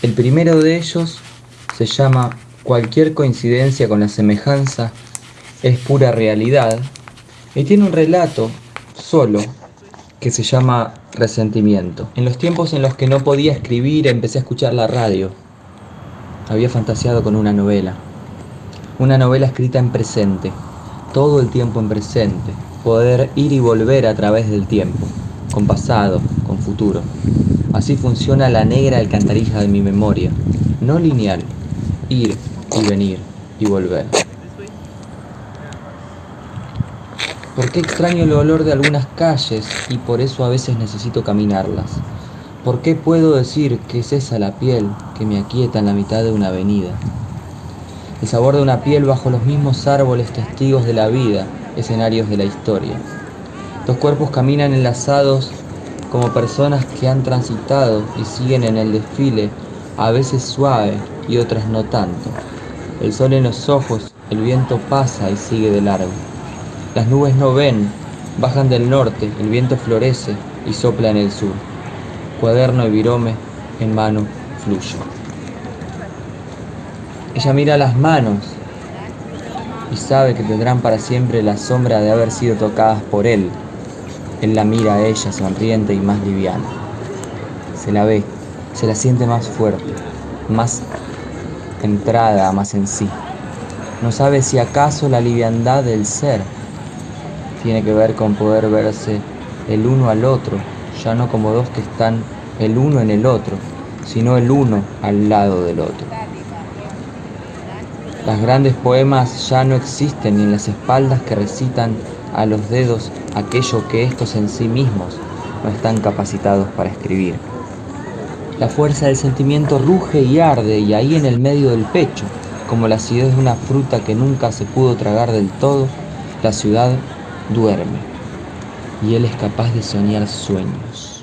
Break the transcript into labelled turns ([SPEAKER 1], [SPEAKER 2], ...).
[SPEAKER 1] El primero de ellos se llama Cualquier coincidencia con la semejanza es pura realidad y tiene un relato solo que se llama Resentimiento. En los tiempos en los que no podía escribir empecé a escuchar la radio. Había fantaseado con una novela. Una novela escrita en presente, todo el tiempo en presente, poder ir y volver a través del tiempo, con pasado, con futuro. Así funciona la negra alcantarilla de mi memoria, no lineal, ir y venir y volver. ¿Por qué extraño el olor de algunas calles y por eso a veces necesito caminarlas? ¿Por qué puedo decir que es esa la piel que me aquieta en la mitad de una avenida? El sabor de una piel bajo los mismos árboles testigos de la vida, escenarios de la historia. Dos cuerpos caminan enlazados como personas que han transitado y siguen en el desfile, a veces suave y otras no tanto. El sol en los ojos, el viento pasa y sigue de largo. Las nubes no ven, bajan del norte, el viento florece y sopla en el sur. Cuaderno y virome en mano fluyo. Ella mira las manos y sabe que tendrán para siempre la sombra de haber sido tocadas por él. Él la mira a ella sonriente y más liviana. Se la ve, se la siente más fuerte, más entrada más en sí. No sabe si acaso la liviandad del ser tiene que ver con poder verse el uno al otro, ya no como dos que están el uno en el otro, sino el uno al lado del otro. Las grandes poemas ya no existen ni en las espaldas que recitan a los dedos aquello que estos en sí mismos no están capacitados para escribir. La fuerza del sentimiento ruge y arde y ahí en el medio del pecho, como la acidez de una fruta que nunca se pudo tragar del todo, la ciudad duerme y él es capaz de soñar sueños.